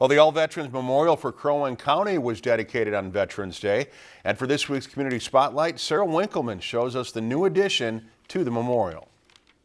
Well, the All Veterans Memorial for Crow Wing County was dedicated on Veterans Day. And for this week's Community Spotlight, Sarah Winkleman shows us the new addition to the memorial.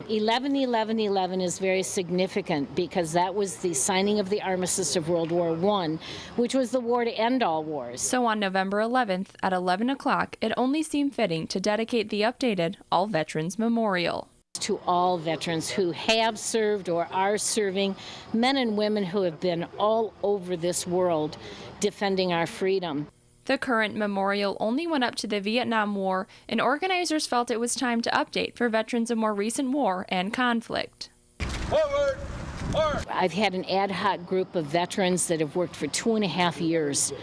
11 11 11 is very significant because that was the signing of the armistice of World War I, which was the war to end all wars. So on November 11th at 11 o'clock, it only seemed fitting to dedicate the updated All Veterans Memorial. To all veterans who have served or are serving, men and women who have been all over this world defending our freedom. The current memorial only went up to the Vietnam War, and organizers felt it was time to update for veterans of more recent war and conflict. Forward! Forward. I've had an ad hoc group of veterans that have worked for two and a half years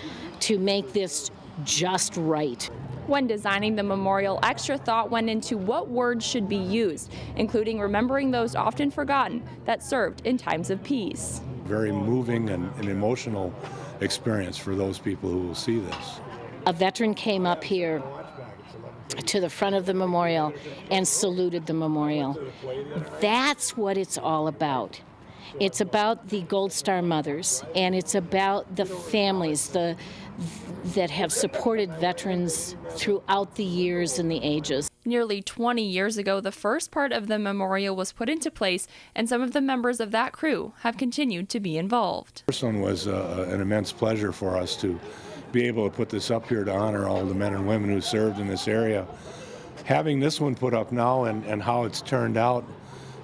to make this just right. When designing the memorial, extra thought went into what words should be used, including remembering those often forgotten that served in times of peace. Very moving and, and emotional experience for those people who will see this. A veteran came up here to the front of the memorial and saluted the memorial. That's what it's all about. It's about the Gold Star mothers, and it's about the families the, that have supported veterans throughout the years and the ages. Nearly 20 years ago, the first part of the memorial was put into place, and some of the members of that crew have continued to be involved. This one was uh, an immense pleasure for us to be able to put this up here to honor all the men and women who served in this area. Having this one put up now and, and how it's turned out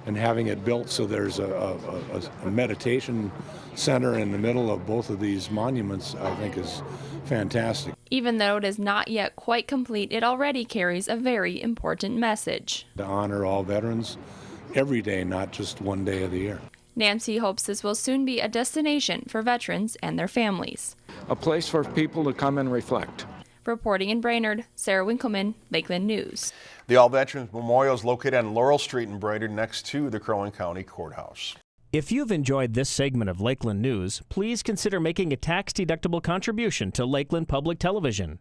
and having it built so there's a, a, a, meditation center in the middle of both of these monuments, I think is fantastic. Even though it is not yet quite complete, it already carries a very important message. To honor all veterans every day, not just one day of the year. Nancy hopes this will soon be a destination for veterans and their families. A place for people to come and reflect. Reporting in Brainerd, Sarah Winkleman, Lakeland News. The All Veterans Memorial is located on Laurel Street in Brainerd next to the Crow Wing County Courthouse. If you've enjoyed this segment of Lakeland News, please consider making a tax-deductible contribution to Lakeland Public Television.